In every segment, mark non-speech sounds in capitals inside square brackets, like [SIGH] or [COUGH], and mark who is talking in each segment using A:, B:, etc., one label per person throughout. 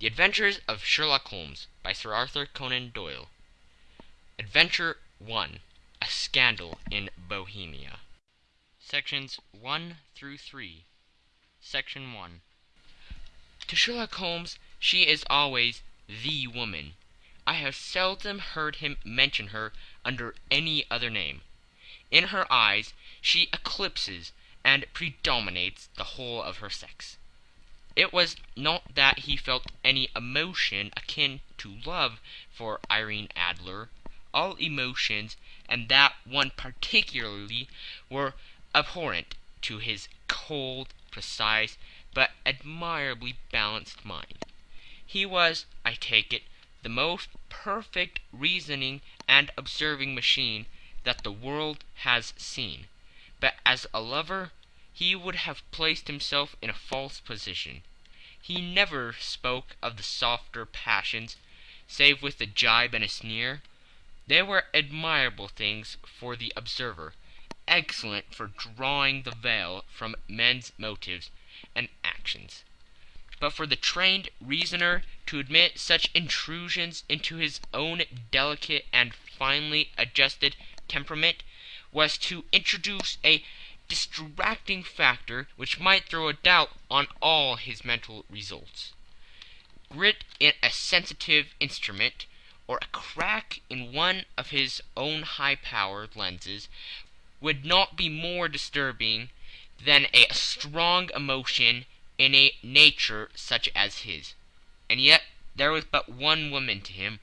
A: The Adventures of Sherlock Holmes by Sir Arthur Conan Doyle Adventure I A Scandal in Bohemia Sections 1 through 3 Section 1 To Sherlock Holmes she is always the woman. I have seldom heard him mention her under any other name. In her eyes she eclipses and predominates the whole of her sex. It was not that he felt any emotion akin to love for Irene Adler. All emotions, and that one particularly, were abhorrent to his cold, precise, but admirably balanced mind. He was, I take it, the most perfect reasoning and observing machine that the world has seen, but as a lover he would have placed himself in a false position. He never spoke of the softer passions, save with a gibe and a sneer. They were admirable things for the observer, excellent for drawing the veil from men's motives and actions. But for the trained reasoner to admit such intrusions into his own delicate and finely adjusted temperament was to introduce a distracting factor which might throw a doubt on all his mental results. Grit in a sensitive instrument, or a crack in one of his own high powered lenses, would not be more disturbing than a strong emotion in a nature such as his. And yet there was but one woman to him,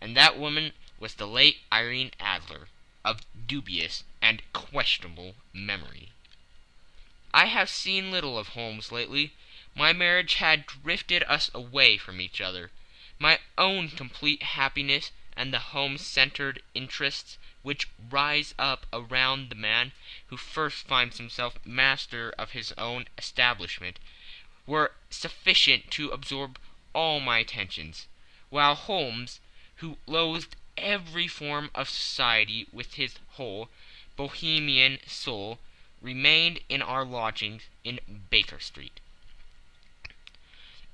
A: and that woman was the late Irene Adler, of dubious and questionable memory. I have seen little of Holmes lately. My marriage had drifted us away from each other. My own complete happiness and the home centered interests which rise up around the man who first finds himself master of his own establishment were sufficient to absorb all my attentions, while Holmes, who loathed every form of society with his whole Bohemian soul, remained in our lodgings in Baker Street.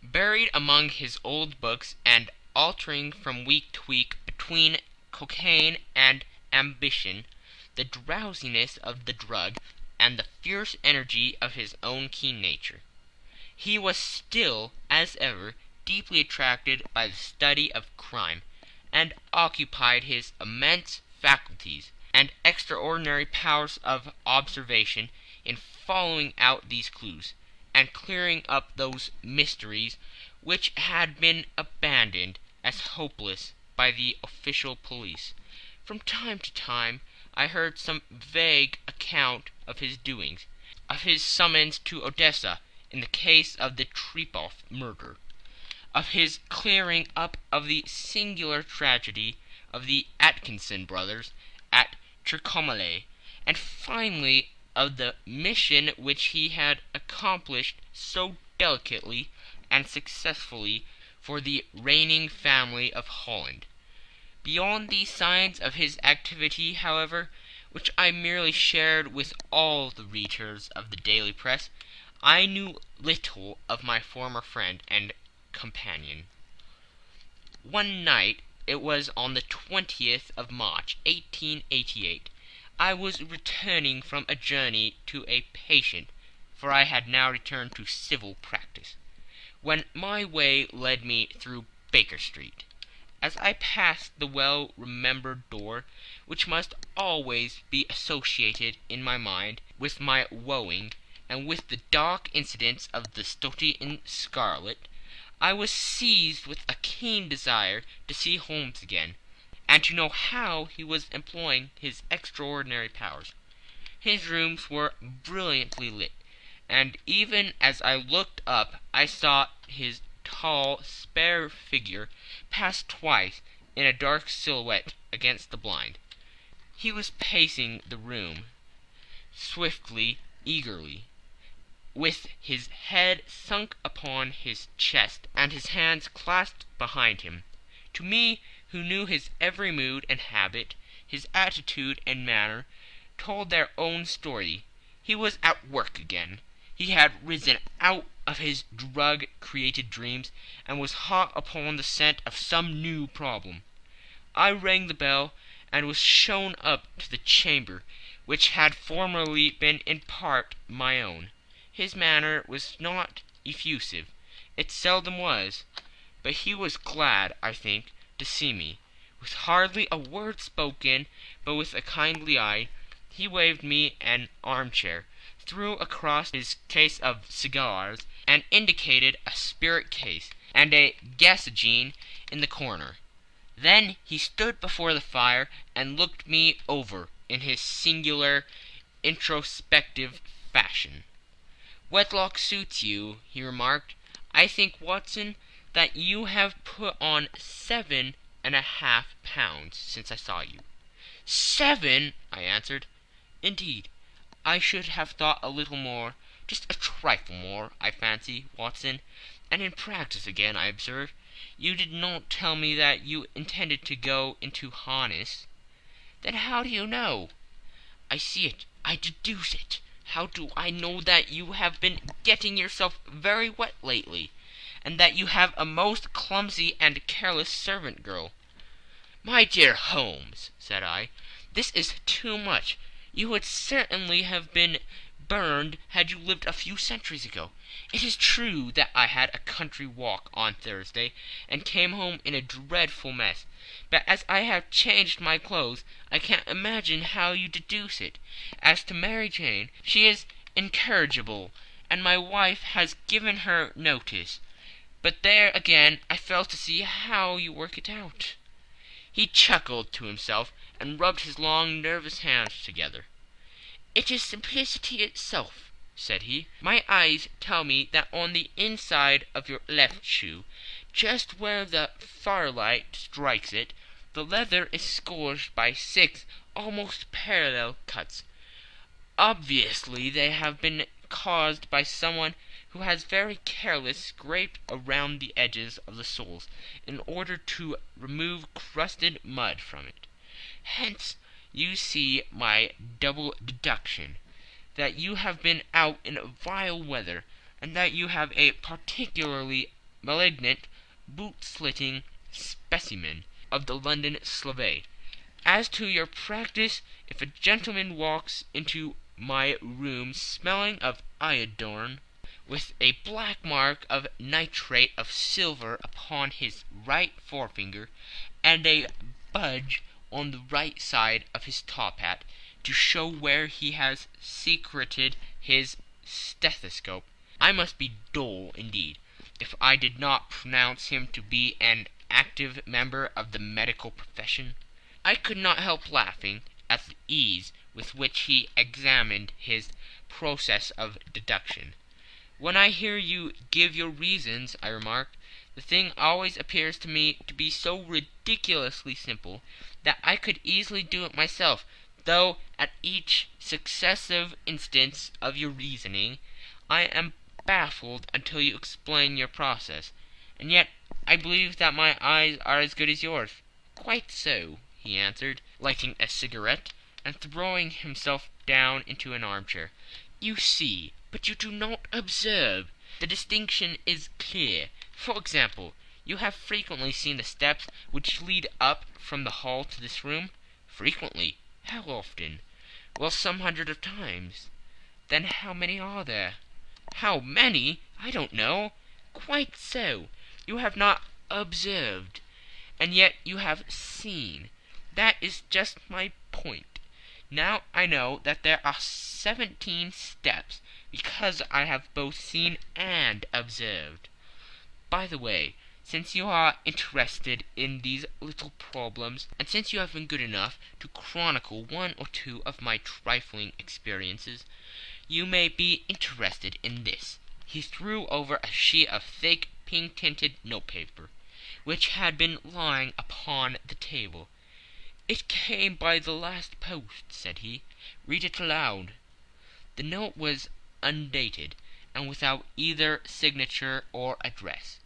A: Buried among his old books and altering from week to week between cocaine and ambition, the drowsiness of the drug and the fierce energy of his own keen nature, he was still, as ever, deeply attracted by the study of crime, and occupied his immense faculties and extraordinary powers of observation in following out these clues, and clearing up those mysteries which had been abandoned as hopeless by the official police. From time to time I heard some vague account of his doings, of his summons to Odessa in the case of the Trepov murder, of his clearing up of the singular tragedy of the Atkinson brothers at Trincomalee, and finally of the mission which he had accomplished so delicately and successfully for the reigning family of Holland. Beyond these signs of his activity, however, which I merely shared with all the readers of the daily press, I knew little of my former friend and companion. One night it was on the 20th of March, 1888. I was returning from a journey to a patient, for I had now returned to civil practice, when my way led me through Baker Street. As I passed the well remembered door, which must always be associated in my mind with my wooing, and with the dark incidents of the Study in Scarlet, I was seized with a keen desire to see Holmes again, and to know how he was employing his extraordinary powers. His rooms were brilliantly lit, and even as I looked up I saw his tall, spare figure pass twice in a dark silhouette against the blind. He was pacing the room, swiftly, eagerly with his head sunk upon his chest and his hands clasped behind him. To me, who knew his every mood and habit, his attitude and manner, told their own story. He was at work again. He had risen out of his drug created dreams, and was hot upon the scent of some new problem. I rang the bell, and was shown up to the chamber which had formerly been in part my own. His manner was not effusive it seldom was but he was glad, I think, to see me. With hardly a word spoken, but with a kindly eye, he waved me an armchair, threw across his case of cigars, and indicated a spirit case and a gasogene in the corner. Then he stood before the fire and looked me over in his singular introspective fashion. "Wedlock suits you," he remarked. "I think, Watson, that you have put on seven and a half pounds since I saw you." "Seven!" I answered. "Indeed, I should have thought a little more just a trifle more, I fancy, Watson. And in practice again, I observe. You did not tell me that you intended to go into harness." "Then how do you know?" "I see it I deduce it. How do I know that you have been getting yourself very wet lately, and that you have a most clumsy and careless servant girl?" "My dear Holmes," said I, "this is too much. You would certainly have been burned had you lived a few centuries ago. It is true that I had a country walk on Thursday, and came home in a dreadful mess, but as I have changed my clothes I can't imagine how you deduce it. As to Mary Jane, she is incorrigible, and my wife has given her notice. But there again I fail to see how you work it out." He chuckled to himself and rubbed his long nervous hands together. "It is simplicity itself," said he. "My eyes tell me that on the inside of your left shoe, just where the firelight strikes it, the leather is scored by six almost parallel cuts. Obviously they have been caused by someone who has very carelessly scraped around the edges of the soles in order to remove crusted mud from it. Hence you see my double deduction, that you have been out in vile weather, and that you have a particularly malignant boot slitting specimen of the London Slave. As to your practice, if a gentleman walks into my room smelling of iodine, with a black mark of nitrate of silver upon his right forefinger, and a budge on the right side of his top hat, to show where he has secreted his stethoscope, I must be dull indeed if I did not pronounce him to be an active member of the medical profession. I could not help laughing at the ease with which he examined his process of deduction. "When I hear you give your reasons," I remarked, "the thing always appears to me to be so ridiculously simple that I could easily do it myself, though at each successive instance of your reasoning I am baffled until you explain your process. And yet I believe that my eyes are as good as yours." "Quite so," he answered, lighting a cigarette, and throwing himself down into an armchair. "You see, but you do not observe. The distinction is clear. For example. You have frequently seen the steps which lead up from the hall to this room?" "Frequently." "How often?" "Well, some hundreds of times." "Then how many are there?" "How many? I don't know." "Quite so. You have not observed, and yet you have seen. That is just my point. Now I know that there are seventeen steps because I have both seen and observed. By the way since you are interested in these little problems, and since you have been good enough to chronicle one or two of my trifling experiences, you may be interested in this." He threw over a sheet of thick, pink tinted notepaper, which had been lying upon the table. "It came by the last post," said he. "Read it aloud." The note was undated, and without either signature or address.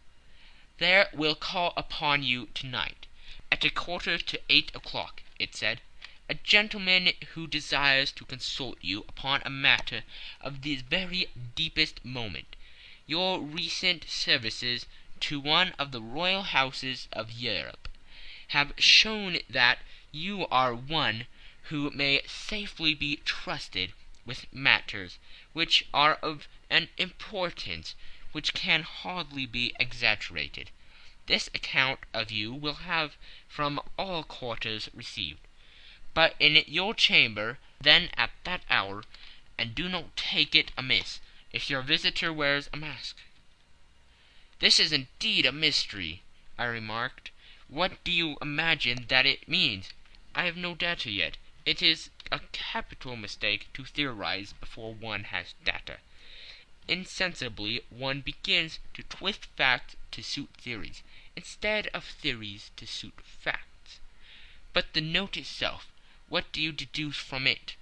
A: "There will call upon you to night, at a quarter to eight o'clock," it said. a gentleman who desires to consult you upon a matter of the very deepest moment. Your recent services to one of the royal houses of Europe have shown that you are one who may safely be trusted with matters which are of an importance which can hardly be exaggerated. This account of you will have from all quarters received, but in your chamber then at that hour, and do not take it amiss if your visitor wears a mask." "This is indeed a mystery," I remarked. "What do you imagine that it means?" "I have no data yet. It is a capital mistake to theorize before one has data. Insensibly one begins to twist facts to suit theories, instead of theories to suit facts. But the note itself, what do you deduce from it?"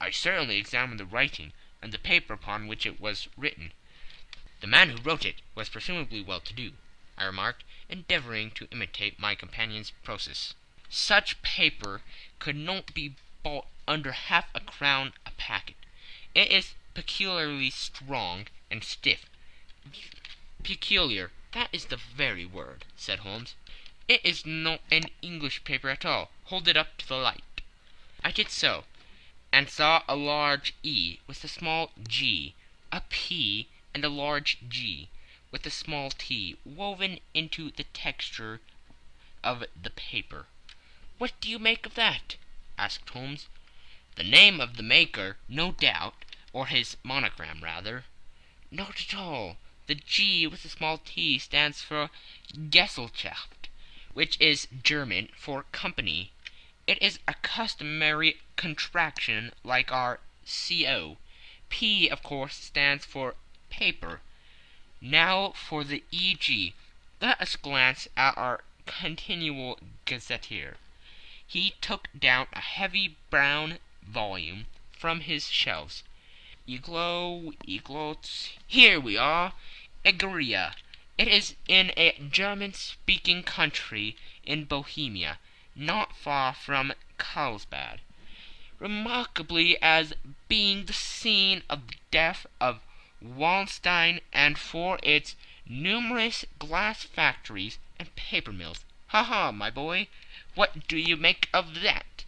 A: "I certainly examined the writing, and the paper upon which it was written." "The man who wrote it was presumably well to do," I remarked, endeavouring to imitate my companion's process. "Such paper could not be bought under half a crown a packet. It is peculiarly strong and stiff." "Peculiar, that is the very word," said Holmes. "It is not an English paper at all. Hold it up to the light." I did so, and saw a large E with a small g, a P and a large G with a small t, woven into the texture of the paper. "What do you make of that?" asked Holmes. "The name of the maker, no doubt, or his monogram rather." "Not at all. The G with the small t stands for Gesellschaft, which is German for company. It is a customary contraction like our Co. P, of course, stands for paper. Now for the E.G. Let us glance at our continual gazetteer." He took down a heavy brown volume from his shelves. "Eglow, Eglotz. Here we are. Egria. It is in a German speaking country in Bohemia, not far from Carlsbad, remarkably as being the scene of the death of Wallenstein and for its numerous glass factories and paper mills. Ha, ha, my boy, what do you make of that?"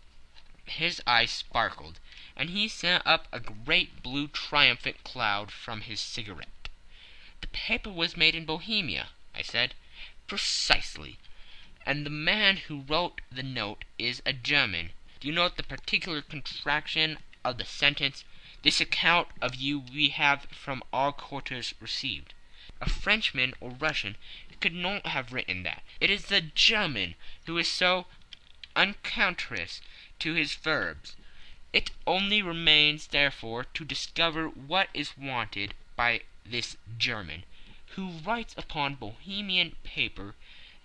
A: His eyes sparkled, and he sent up a great blue triumphant cloud from his cigarette. "The paper was made in Bohemia," I said. "Precisely. And the man who wrote the note is a German. Do you note the particular contraction of the sentence, 'This account of you we have from all quarters received'? A Frenchman or Russian could not have written that. It is the German who is so unctuous to his verbs. It only remains, therefore, to discover what is wanted by this German, who writes upon Bohemian paper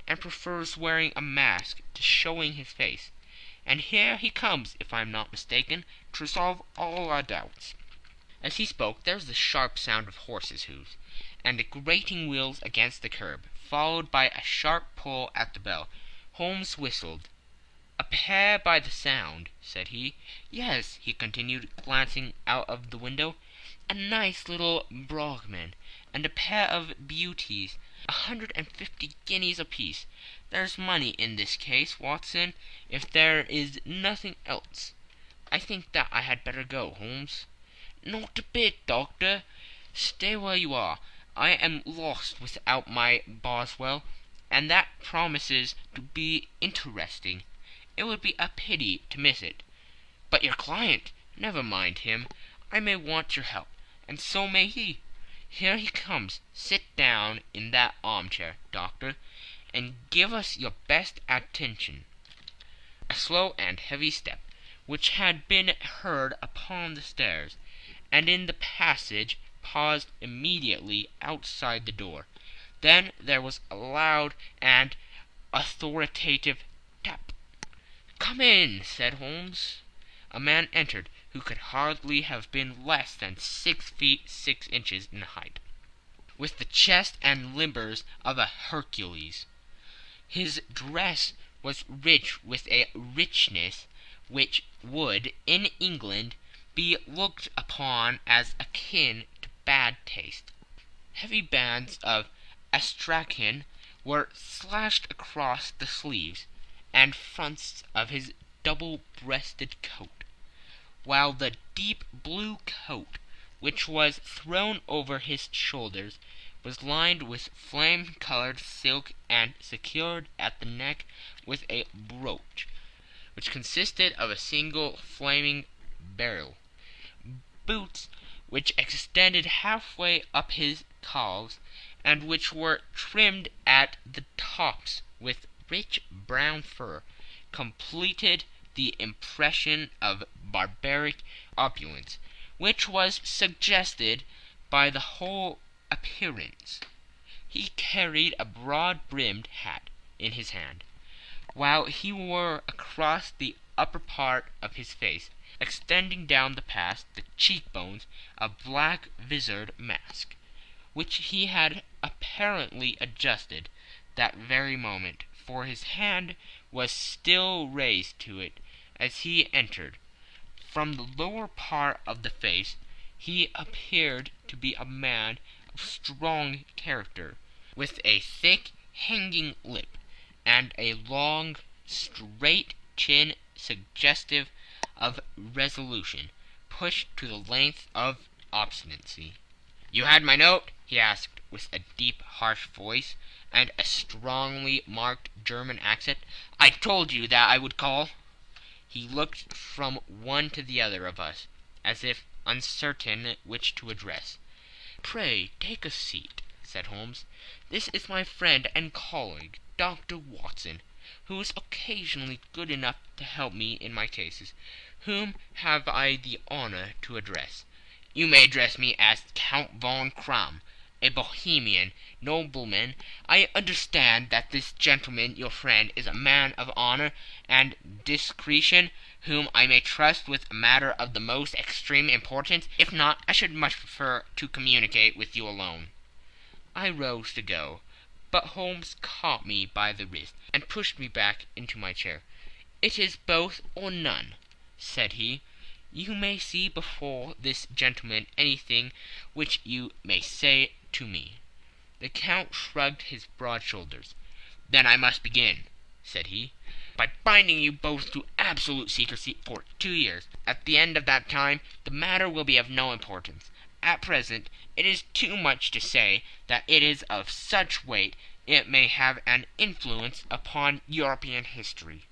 A: and prefers wearing a mask to showing his face. And here he comes, if I am not mistaken, to resolve all our doubts." As he spoke there was the sharp sound of horses' hoofs, and the grating wheels against the curb, followed by a sharp pull at the bell. Holmes whistled. "A pair by the sound," said he. "Yes," he continued, glancing out of the window, "a nice little brougham, and a pair of beauties, a hundred and fifty guineas apiece. There's money in this case, Watson, if there is nothing else. I think that I had better go, Holmes." "Not a bit, doctor. Stay where you are. I am lost without my Boswell, and that promises to be interesting. It would be a pity to miss it. But your client! Never mind him. I may want your help and so may he. Here he comes. Sit down in that armchair, doctor, and give us your best attention." A slow and heavy step, which had been heard upon the stairs and in the passage, paused immediately outside the door. Then there was a loud and authoritative tap. "Come in," said Holmes. A man entered who could hardly have been less than six feet six inches in height, with the chest and limbers of a Hercules. His dress was rich with a richness
B: which would, in England, be looked upon as akin to bad taste. Heavy bands of astrakhan were slashed across the sleeves and fronts of his double breasted coat, while the deep blue coat which was thrown over his shoulders was lined with flame coloured silk and secured at the neck with a brooch, which consisted of a single flaming beryl. Boots which extended half way up his calves, and which were trimmed at the tops with rich brown fur, completed the impression of barbaric opulence which was suggested by the whole appearance. He carried a broad brimmed hat in his hand, while he wore across the upper part of his face, extending down the past the cheek bones, a black visored mask, which he had apparently adjusted that very moment, for his hand was still raised to it as he entered. From the lower part of the face he appeared to be a man of strong character, with a thick hanging lip, and a long straight chin suggestive of resolution pushed to the length of obstinacy. "You had my note?" he asked, with a deep, harsh voice, and a strongly marked German accent. "I told you that I would call." He looked from one to the other of us, as if uncertain which to address. "Pray take a seat," said Holmes. "This is my friend and colleague, Dr. Watson, who is occasionally good enough to help me in my cases. Whom have I the honour to address?" "You may address me as Count von Kramm, a Bohemian nobleman. I understand that this gentleman, your friend, is a man of honour and discretion, whom I may trust with a matter of the most extreme importance. If not, I should much prefer to communicate with you alone." I rose to go, but Holmes caught me by the wrist and pushed me back into my chair. "It is both or none," said he. "You may see before this gentleman anything which you may say to me." The Count shrugged his broad shoulders. "Then I must begin," said he by binding you both to absolute secrecy for two years. At the end of that time the matter will be of no importance. At present it is too much to say that it is of such weight it may have an influence upon European history."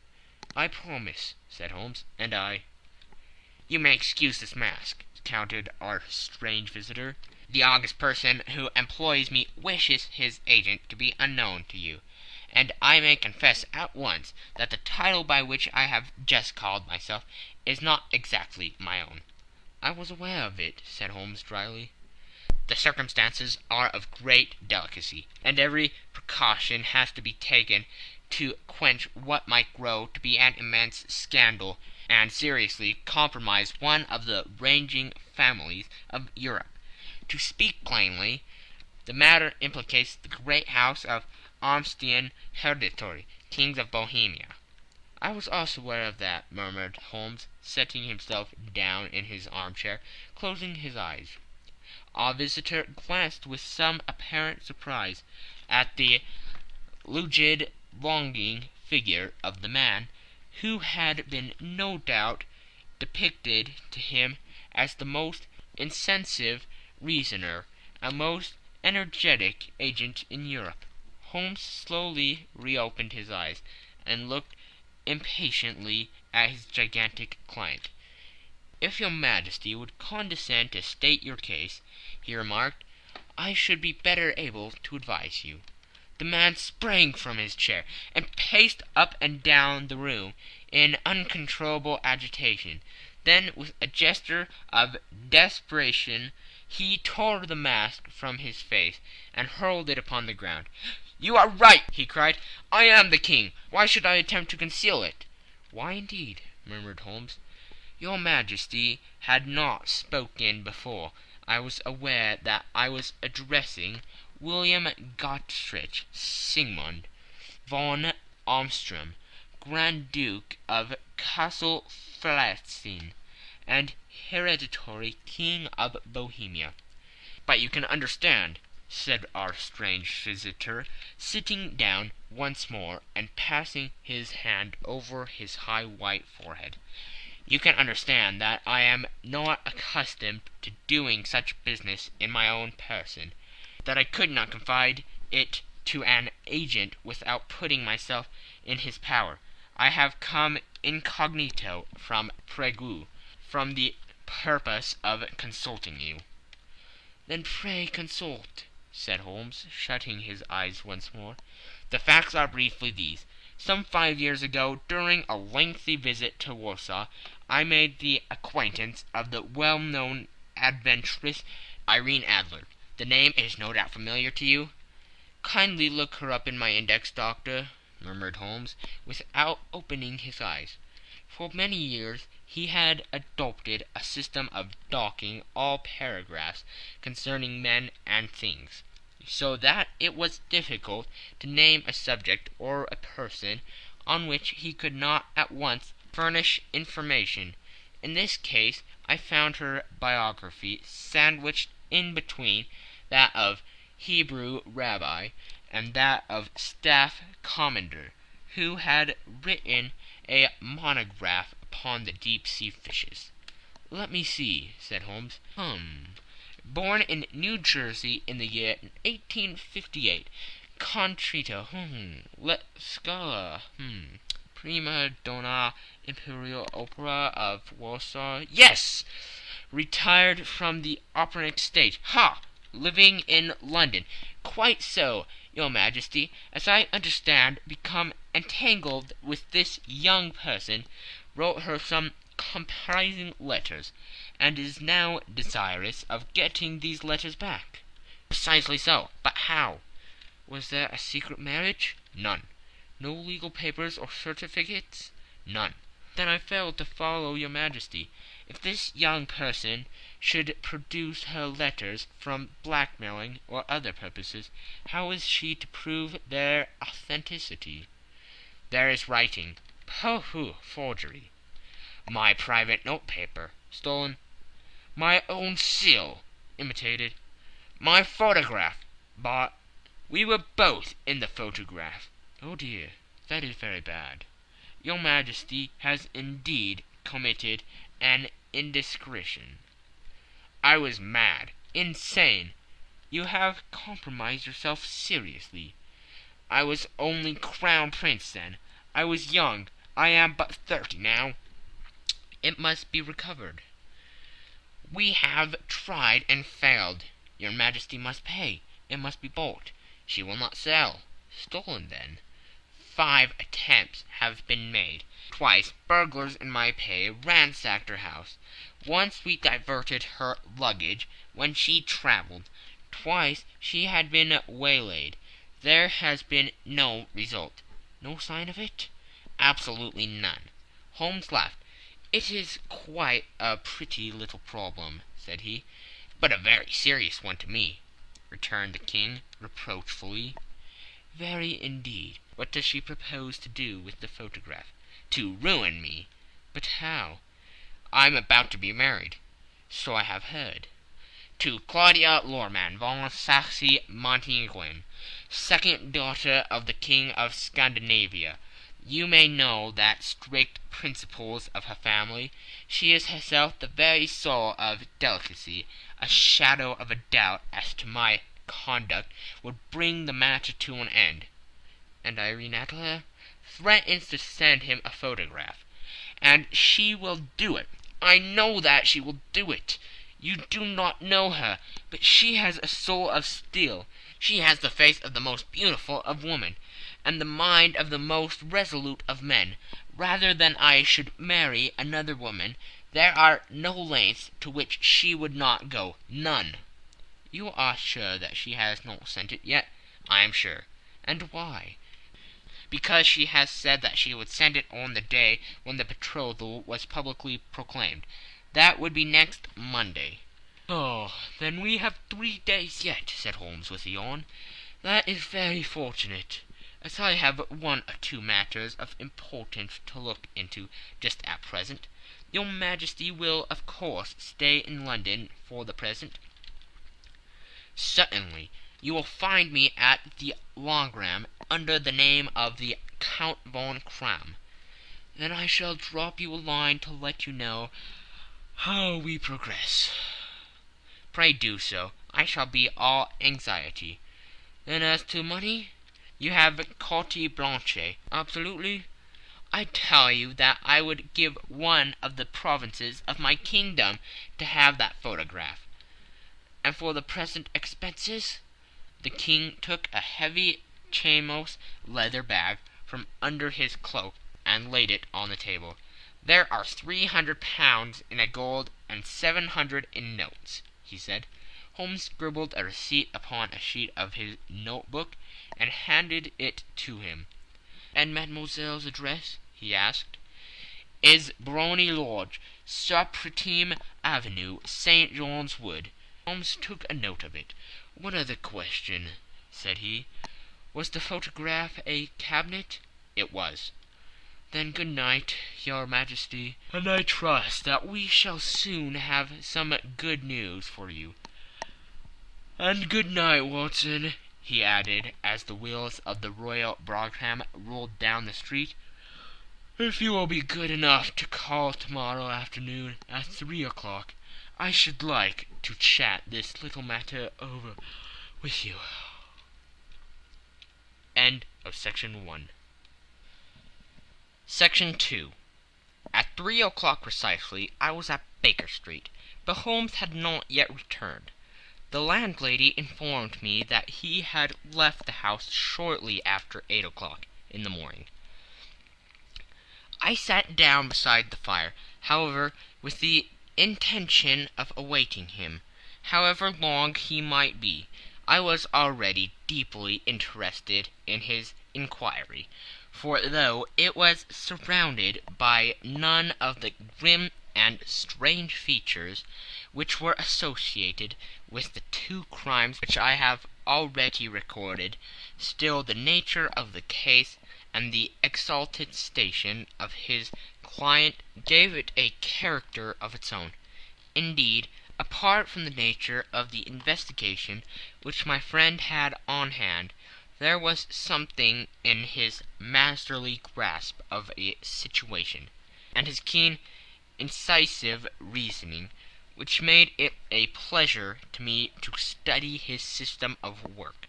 B: "I promise," said Holmes. "And I." "You may excuse this mask," countered our strange visitor. "The august person who employs me wishes his agent to be unknown to you and I may confess at once that the title by which I have just called myself is not exactly my own." "I was aware of it," said Holmes, dryly. "The circumstances are of great delicacy, and every precaution has to be taken to quench what might grow to be an immense scandal, and seriously compromise one of the ranging families of Europe. To speak plainly, the matter implicates the great house of Ormstein Hereditary, kings of Bohemia." "I was also aware of that," murmured Holmes, settling himself down in his armchair, closing his eyes. Our visitor glanced with some apparent surprise at the rigid, lolling figure of the man, who had been no doubt depicted to him as the most incisive reasoner and most energetic agent in Europe. Holmes slowly reopened his eyes, and looked impatiently at his gigantic client. "If your Majesty would condescend to state your case," he remarked, "I should be better able to advise you." The man sprang from his chair and paced up and down the room in uncontrollable agitation. Then, with a gesture of desperation, he tore the mask from his face and hurled it upon the ground. "You are right!" he cried. "I am the King. Why should I attempt to conceal it?" "Why, indeed?" murmured Holmes. "Your Majesty had not spoken before I was aware that I was addressing William Gottsreich Sigmund von Ormstein, Grand Duke of Cassel-Felstein and hereditary King of Bohemia. "But you can understand," said our strange visitor, sitting down once more and passing his hand over his high white forehead, "you can understand that I am not accustomed to doing such business in my own person, that I could not confide it to an agent without putting myself in his power. I have come incognito from Prague for the purpose of consulting you." "Then pray consult," said Holmes, shutting his eyes once more. "The facts are briefly these. Some five years ago, during a lengthy visit to Warsaw, I made the acquaintance of the well known adventuress Irene Adler. The name is no doubt familiar to you?" "Kindly look her up in my index, doctor," murmured Holmes, without opening his eyes. For many years he had adopted a system of docking all paragraphs concerning men and things, so that it was difficult to name a subject or a person on which he could not at once furnish information. In this case I found her biography sandwiched in between that of Hebrew rabbi and that of staff commander, who had written a monograph upon the deep sea fishes. "Let me see," said Holmes. "Hum! Born in New Jersey in the year 1858. Contralto. Hum! La Scala. Hum! Prima donna Imperial Opera of Warsaw. Yes! Retired from the operatic stage. Ha! Living in London. Quite so, your Majesty. As I understand, become entangled with this young person, wrote her some compromising letters, and is now desirous of getting these letters back." "Precisely so. But how?" "Was there a secret marriage?" "None." "No legal papers or certificates?" "None." "Then I fail to follow your Majesty. If this young person should produce her letters from blackmailing or other purposes, how is she to prove their authenticity?" "There is writing." "Pooh! Forgery." "My private note paper." "Stolen." "My own seal." "Imitated." "My photograph." "Bought." "We were both in the photograph." "Oh dear, that is very bad. Your Majesty has indeed committed an indiscretion." "I was mad insane." "You have compromised yourself seriously." "I was only Crown Prince then. I was young. I am but thirty now." "It must be recovered." "We have tried and failed." "Your Majesty must pay. It must be bought." "She will not sell." "Stolen, then." Five attempts have been made. Twice burglars in my pay ransacked her house. Once we diverted her luggage when she travelled. Twice she has been waylaid. There has been no result. "No sign of it?" "Absolutely none." Holmes laughed. "It is quite a pretty little problem," said he. "But a very serious one to me," returned the King, reproachfully. "Very indeed. What does she propose to do with the photograph?" "To ruin me." "But how?" "I am about to be married." "So I have heard." "To Claudia Lohrmann von Saxe Montenegrin, second daughter of the King of Scandinavia. You may know the strict principles of her family. She is herself the very soul of delicacy. A shadow of a doubt as to my conduct would bring the matter to an end." "And Irene Adler?" "Threatens to send him a photograph." "And she will do it. I know that she will do it. You do not know her, but she has a soul of steel. She has the face of the most beautiful of women, and the mind of the most resolute of men. Rather than I should marry another woman, there are no lengths to which she would not go none." "You are sure that she has not sent it yet?" "I am sure." "And why?" "Because she has said that she would send it on the day when the betrothal was publicly proclaimed. That would be next Monday." "Oh, then we have three days yet," said Holmes, with a yawn. "That is very fortunate. as I have one or two matters of importance to look into just at present. Your Majesty will of course stay in London for the present?" "Certainly. You will find me at the Langham under the name of the Count von Kramm." "Then I shall drop you a line to let you know how we progress." "Pray do so. I shall be all anxiety. Then as to money? You have carte blanche?" "Absolutely. I tell you that I would give one of the provinces of my kingdom to have that photograph. And for the present expenses?" The King took a heavy chamois leather bag from under his cloak and laid it on the table. "There are three hundred pounds in gold and seven hundred in notes," he said. Holmes scribbled a receipt upon a sheet of his note book and handed it to him. "And mademoiselle's address?" he asked. "Is Briony Lodge, Serpentine Avenue, St. John's Wood." Holmes took a note of it. "One other question," said he. "Was the photograph a cabinet?" "It was." "Then good night, your Majesty, and I trust that we shall soon have some good news for you. And good night, Watson," he added, as the wheels of the Royal brougham rolled down the street. If you will be good enough to call to morrow afternoon at three o'clock, I should like to chat this little matter over with you.
A: End of section one. Section two. At three o'clock precisely I was at Baker Street, but Holmes had not yet returned. The landlady informed me that he had left the house shortly after eight o'clock in the morning. I sat down beside the fire, however, with the intention of awaiting him. However long he might be, I was already deeply interested in his inquiry, for though it was surrounded by none of the grim and strange features which were associated with the two crimes which I have already recorded, still the nature of the case and the exalted station of his client gave it a character of its own. Indeed, apart from the nature of the investigation which my friend had on hand, there was something in his masterly grasp of a situation, and his keen, incisive reasoning, which made it a pleasure to me to study his system of work,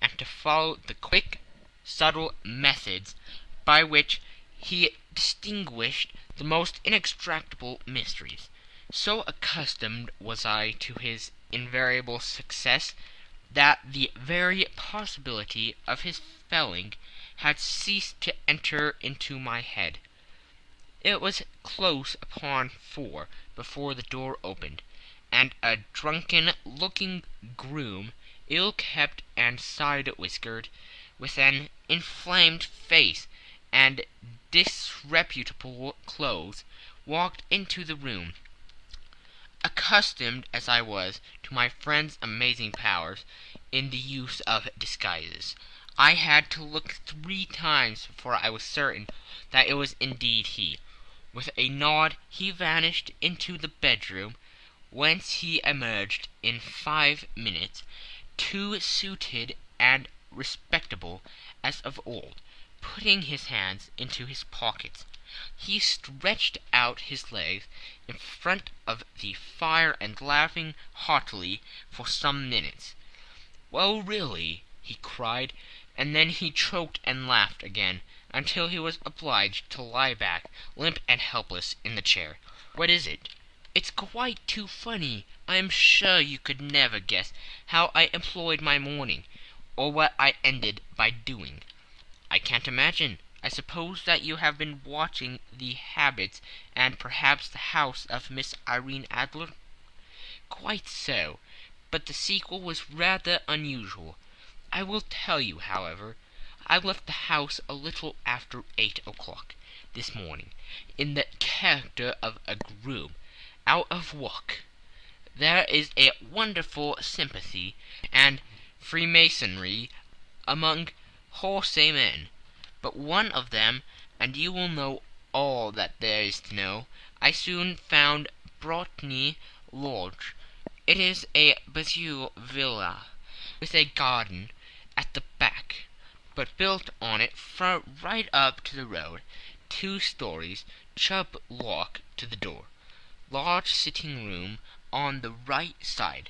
A: and to follow the quick subtle methods by which he distinguished the most inextricable mysteries. So accustomed was I to his invariable success that the very possibility of his failing had ceased to enter into my head. It was close upon four before the door opened, and a drunken looking groom, ill kept and side whiskered, with an inflamed face and disreputable clothes, walked into the room. Accustomed as I was to my friend's amazing powers in the use of disguises, I had to look three times before I was certain that it was indeed he. With a nod he vanished into the bedroom, whence he emerged in five minutes, too suited and respectable as of old, putting his hands into his pockets. He stretched out his legs in front of the fire and laughing heartily for some minutes. "Well, really!" he cried, and then he choked and laughed again, until he was obliged to lie back, limp and helpless, in the chair. "What is it?" "It's quite too funny. I am sure you could never guess how I employed my morning or what I ended by doing." "I can't imagine. I suppose that you have been watching the habits and perhaps the house of Miss Irene Adler?" "Quite so, but the sequel was rather unusual. I will tell you, however. I left the house a little after eight o'clock this morning, in the character of a groom, out of work. There is a wonderful sympathy and freemasonry among
B: wholesale men, but one of them, and you will know all that there is to know, I soon found Briony Lodge. It is a bijou villa, with a garden at the back, but built on it right up to the road, two stories, Chubb lock to the door, large sitting room on the right side,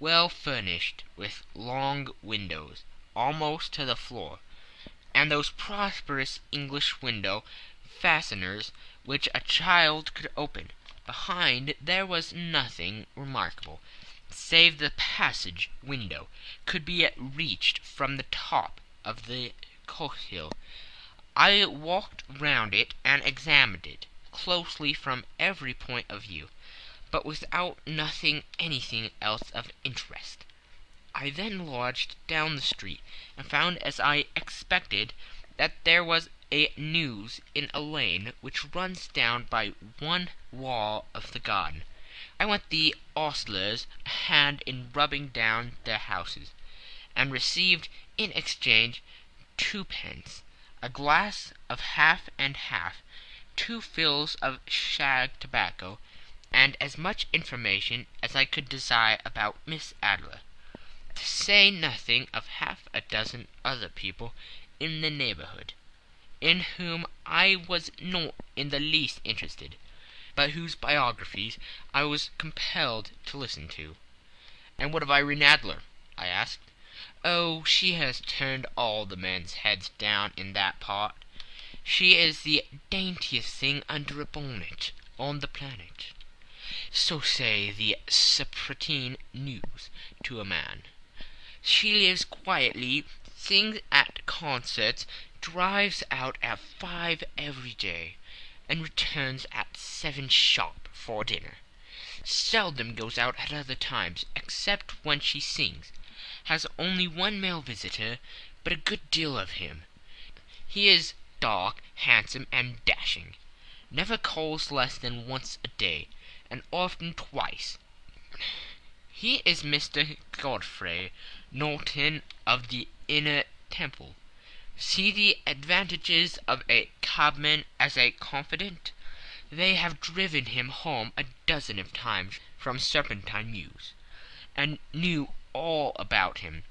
B: well furnished with long windows almost to the floor, and those prosperous English window fasteners which a child could open. Behind there was nothing remarkable, save the passage window could be reached from the top of the Cotshill. I walked round it and examined it closely from every point of view, but without noting anything else of interest. I then lodged down the street, and found as I expected that there was a mews in a lane which runs down by one wall of the garden. I lent the ostlers a hand in rubbing down their houses, and received in exchange twopence, a glass of half and half, two fills of shag tobacco, and as much information as I could desire about Miss Adler, to say nothing of half a dozen other people in the neighbourhood in whom I was not in the least interested, but whose biographies I was compelled to listen to. "And what of Irene Adler?" I asked. "Oh, she has turned all the men's heads down in that part. She is the daintiest thing under a bonnet on the planet. So say the Serpentine Mews to a man. She lives quietly, sings at concerts, drives out at five every day, and returns at seven sharp for dinner. Seldom goes out at other times, except when she sings. Has only one male visitor, but a good deal of him. He is dark, handsome, and dashing. Never calls less than once a day, and often twice. He is Mr. Godfrey Norton of the Inner Temple. See the advantages of a cabman as a confidant. They have driven him home a dozen of times from Serpentine Mews, and knew all about him.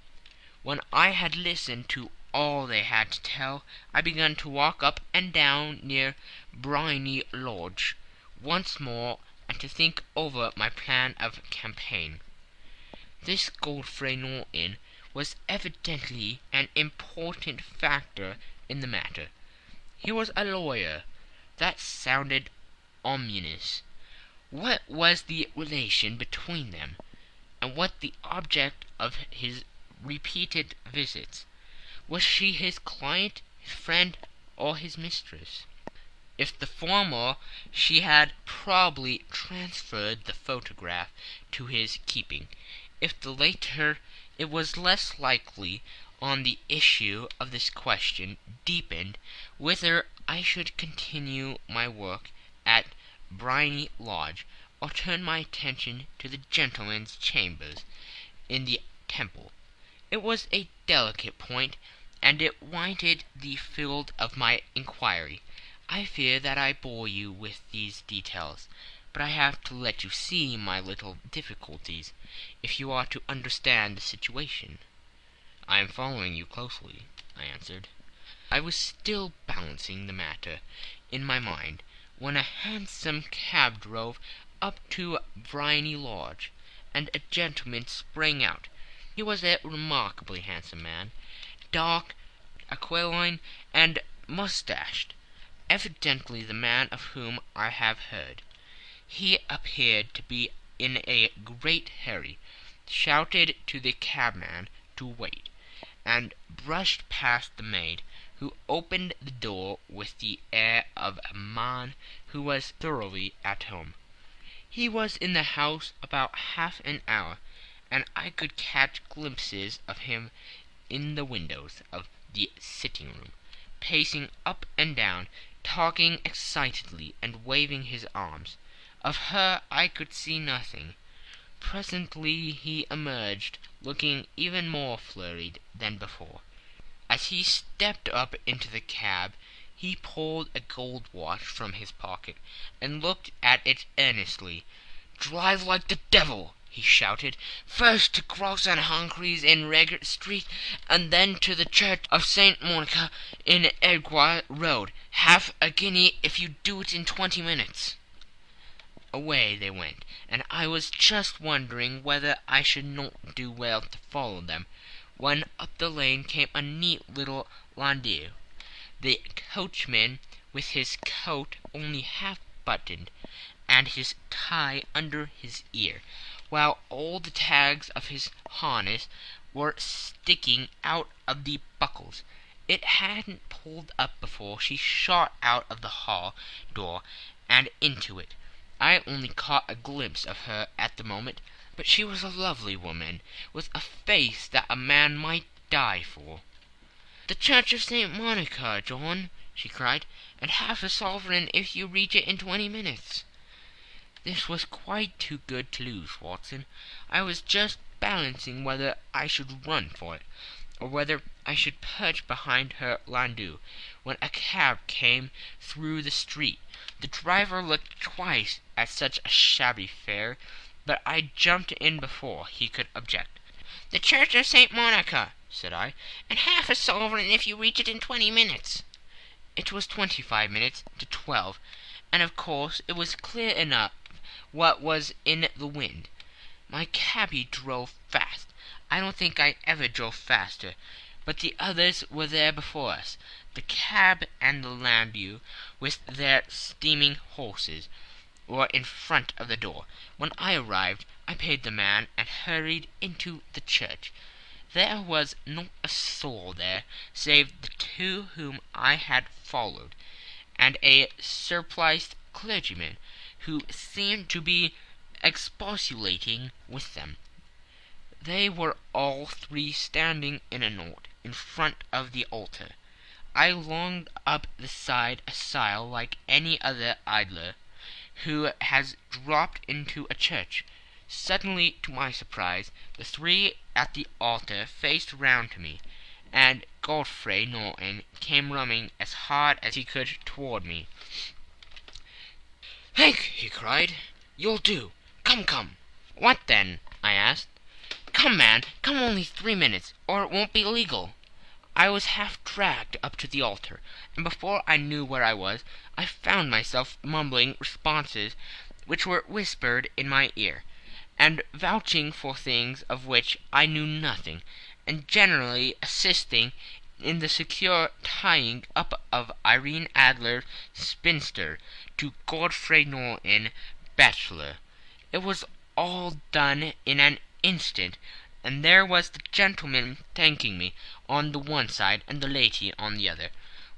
B: When I had listened to all they had to tell, I began to walk up and down near Briony Lodge once more and to think over my plan of campaign. This Godfrey Norton was evidently an important factor in the matter. He was a lawyer. That sounded ominous. What was the relation between them, and what the object of his repeated visits? Was she his client, his friend, or his mistress? If the former, she had probably transferred the photograph to his keeping. If the latter, it was less likely on the issue of this question deepened whether I should continue my work at Briony Lodge or turn my attention to the gentlemen's chambers in the Temple. It was a delicate point, and it wanted the field of my inquiry. I fear that I bore you with these details but I have to let you see my little difficulties if you are to understand the situation." "I am following you closely," I answered. I was still balancing the matter in my mind when a hansom cab drove up to Briony Lodge, and a gentleman sprang out. He was a remarkably handsome man, dark, aquiline, and moustached, evidently the man of whom I have heard. He appeared to be in a great hurry, shouted to the cabman to wait, and brushed past the maid, who opened the door with the air of a man who was thoroughly at home. He was in the house about half an hour, and I could catch glimpses of him in the windows of the sitting room, pacing up and down, talking excitedly and waving his arms. Of her I could see nothing. Presently he emerged, looking even more flurried than before. As he stepped up into the cab he pulled a gold watch from his pocket and looked at it earnestly. "Drive like the devil!" he shouted. "First to Gross & Humphrey's in Regent Street, and then to the Church of St. Monica in Edgware Road. Half a guinea if you do it in twenty minutes." Away they went, and I was just wondering whether I should not do well to follow them, when up the lane came a neat little landau the coachman with his coat only half buttoned, and his tie under his ear, while all the tags of his harness were sticking out of the buckles. It hadn't pulled up before she shot out of the hall door and into it. I only caught a glimpse of her at the moment, but she was a lovely woman, with a face that a man might die for. "The Church of St. Monica, John," she cried, "and half a sovereign if you reach it in twenty minutes." This was quite too good to lose, Watson. I was just balancing whether I should run for it, or whether I should perch behind her landau, when a cab came through the street. The driver looked twice at such a shabby fare, but I jumped in before he could object. "The Church of St. Monica," said I, "and half a sovereign if you reach it in twenty minutes." It was twenty five minutes to twelve, and of course it was clear enough what was in the wind. My cabby drove fast. I don't think I ever drove faster, but the others were there before us, the cab and the landau, with their steaming horses, were in front of the door. When I arrived I paid the man and hurried into the church. There was not a soul there save the two whom I had followed, and a surpliced clergyman, who seemed to be expostulating with them. They were all three standing in a knot in front of the altar. I longed up the side aisle like any other idler who has dropped into a church. Suddenly, to my surprise, the three at the altar faced round to me, and Godfrey Norton came running as hard as he could toward me. "Hank!" he cried, "you'll do. Come, come!" "What then?" I asked. "Come, man! Come only three minutes, or it won't be legal." I was half dragged up to the altar, and before I knew where I was I found myself mumbling responses which were whispered in my ear and vouching for things of which I knew nothing, and generally assisting in the secure tying up of Irene Adler, spinster, to Godfrey Norton, bachelor. It was all done in an and there was the gentleman thanking me on the one side and the lady on the other,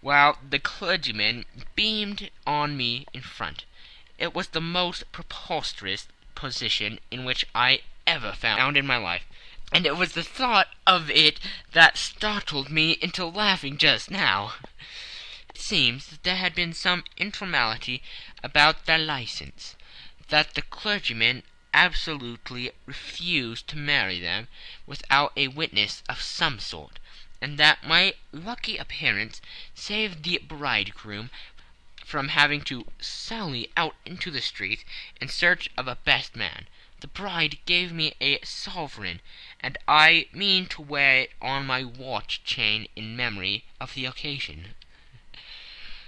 B: while the clergyman beamed on me in front. It was the most preposterous position in which I ever found in my life, and it was the thought of it that startled me into laughing just now. It seems that there had been some informality about their license, that the clergyman absolutely refused to marry them without a witness of some sort, and that my lucky appearance saved the bridegroom from having to sally out into the street in search of a best man. The bride gave me a sovereign, and I mean to wear it on my watch chain in memory of the occasion."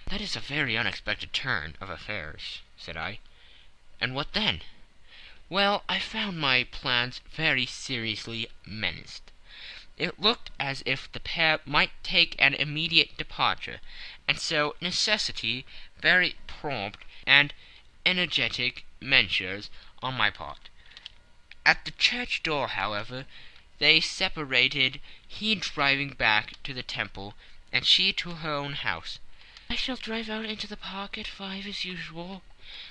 B: "That is a very unexpected turn of affairs," said I. "And what then?" "Well, I found my plans very seriously menaced. It looked as if the pair might take an immediate departure, and so necessitate very prompt and energetic measures on my part. At the church door, however, they separated, he driving back to the Temple, and she to her own house. "I shall drive out into the park at five as usual,"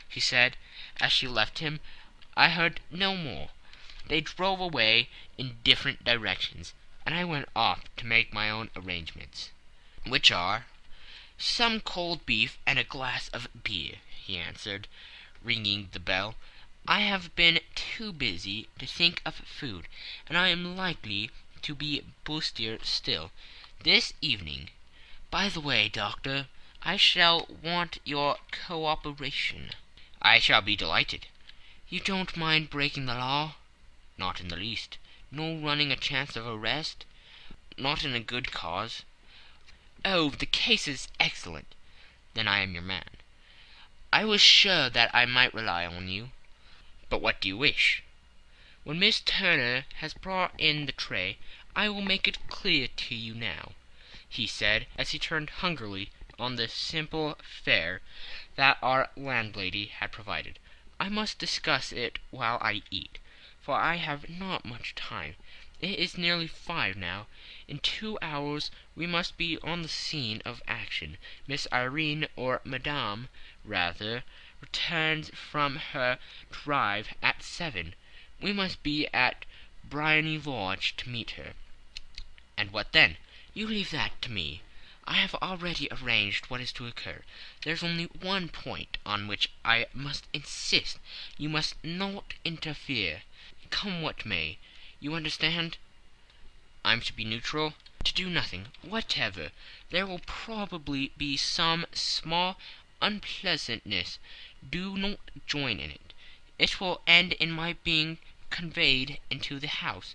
B: she said, as she left him. I heard no more. They drove away in different directions and I went off to make my own arrangements. "Which are?" "Some cold beef and a glass of beer," he answered, ringing the bell. "I have been too busy to think of food, and I am likely to be bustier still. this evening. By the way, Doctor, I shall want your cooperation." "I shall be delighted." "You don't mind breaking the law?" "Not in the least." "Nor running a chance of arrest?" "Not in a good cause." "Oh, the case is excellent." "Then I am your man." "I was sure that I might rely on you." "But what do you wish?" "When Miss Turner has brought in the tray I will make it clear to you now," he said, as he turned hungrily on the simple fare that our landlady had provided. "I must discuss it while I eat, for I have not much time. It is nearly five now. In two hours we must be on the scene of action. Miss Irene, or Madame, rather, returns from her drive at seven. We must be at Briony Lodge to meet her." "And what then?" "You leave that to me. I have already arranged what is to occur. There's only one point on which I must insist. You must not interfere, come what may. You understand?" "I'm to be neutral?" "To do nothing whatever. There will probably be some small unpleasantness. Do not join in it. It will end in my being conveyed into the house.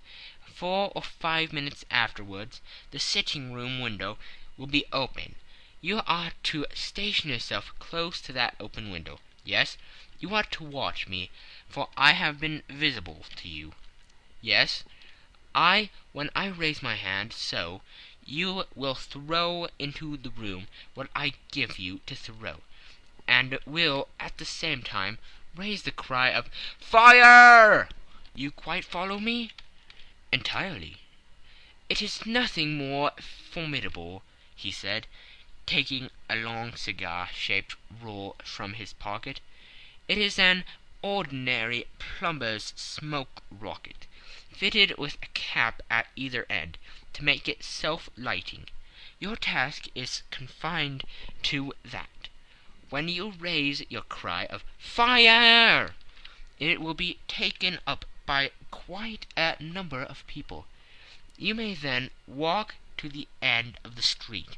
B: Four or five minutes afterwards the sitting room window will be open. You are to station yourself close to that open window. Yes, you are to watch me, for I have been visible to you. Yes, I, when I raise my hand, so, you will throw into the room what I give you to throw, and will at the same time raise the cry of Fire! You quite follow me?" "Entirely." "It is nothing more formidable," he said, taking a long cigar shaped roll from his pocket. "It is an ordinary plumber's smoke rocket, fitted with a cap at either end, to make it self lighting. Your task is confined to that. When you raise your cry of Fire! it will be taken up by quite a number of people. You may then walk to the end of the street,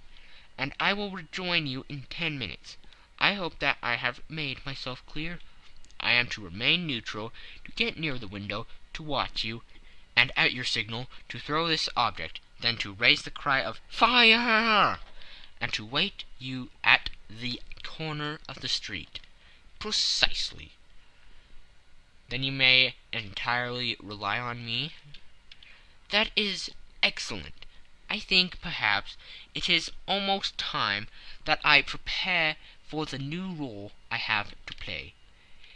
B: and I will rejoin you in ten minutes. I hope that I have made myself clear. I am to remain neutral, to get near the window, to watch you, and at your signal to throw this object, then to raise the cry of Fire! and to wait you at the corner of the street." "Precisely." "Then you may entirely rely on me?" "That is excellent. I think, perhaps, it is almost time that I prepare for the new rôle I have to play."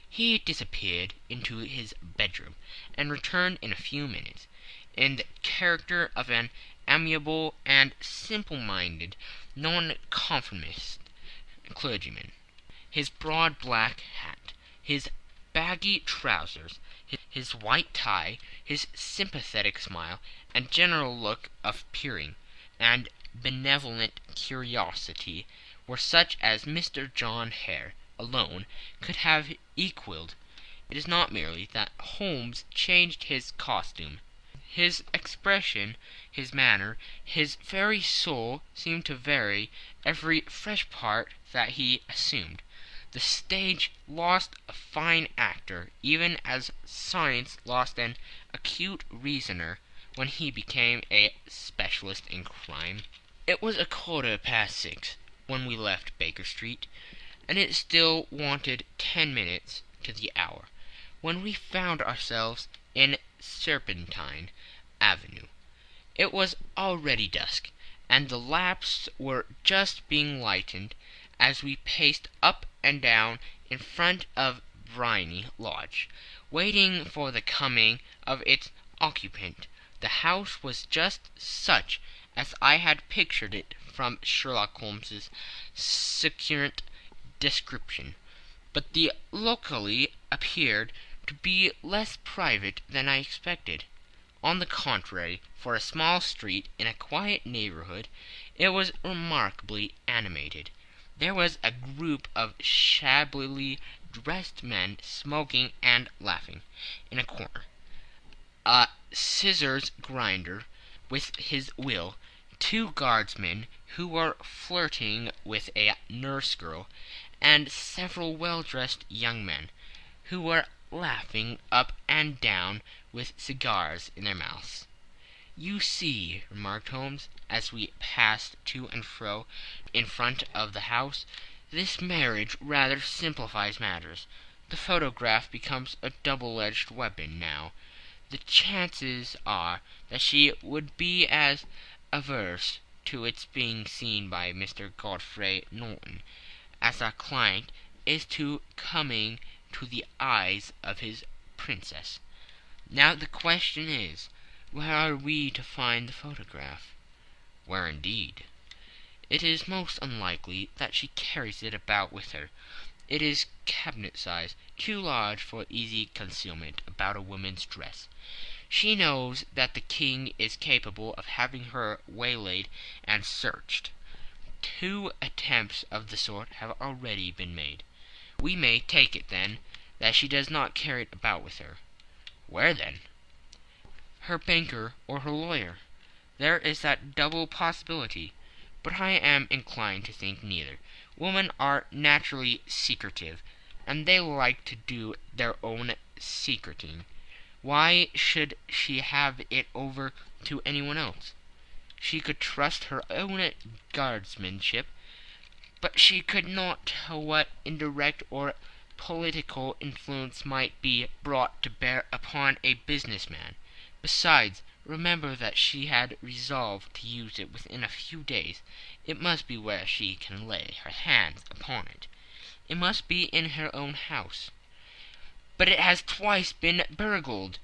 B: He disappeared into his bedroom, and returned in a few minutes, in the character of an amiable and simple-minded Nonconformist clergyman. His broad black hat, his baggy trousers, his white tie, his sympathetic smile, and general look of peering and benevolent curiosity were such as Mr. John Hare alone could have equalled. It is not merely that Holmes changed his costume. His expression, his manner, his very soul seemed to vary every fresh part that he assumed. The stage lost a fine actor even as science lost an acute reasoner when he became a specialist in crime. It was a quarter past six when we left Baker Street, and it still wanted ten minutes to the hour when we found ourselves in Serpentine Avenue. It was already dusk, and the lamps were just being lighted as we paced up and down in front of Briony Lodge, waiting for the coming of its occupant. The house was just such as I had pictured it from Sherlock Holmes's succinct description, but the locality appeared to be less private than I expected. On the contrary, for a small street in a quiet neighborhood it was remarkably animated. There was a group of shabbily dressed men smoking and laughing in a corner. A scissors grinder with his wheel two guardsmen who were flirting with a nurse girl, and several well dressed young men who were laughing up and down with cigars in their mouths. "You see," remarked Holmes, as we passed to and fro in front of the house, "this marriage rather simplifies matters. The photograph becomes a double edged weapon now. The chances are that she would be as averse to its being seen by Mr. Godfrey Norton as our client is to coming to the eyes of his princess. Now the question is, where are we to find the photograph?" Where indeed? It is most unlikely that she carries it about with her. It is cabinet size, too large for easy concealment about a woman's dress. She knows that the King is capable of having her waylaid and searched. Two attempts of the sort have already been made. We may take it, then, that she does not carry it about with her. Where, then? Her banker or her lawyer. There is that double possibility, but I am inclined to think neither. Women are naturally secretive, and they like to do their own secreting. Why should she have it over to anyone else? She could trust her own guardsmanship, but she could not tell what indirect or political influence might be brought to bear upon a business man. Besides, remember that she had resolved to use it within a few days. It must be where she can lay her hands upon it. It must be in her own house. But it has twice been burgled.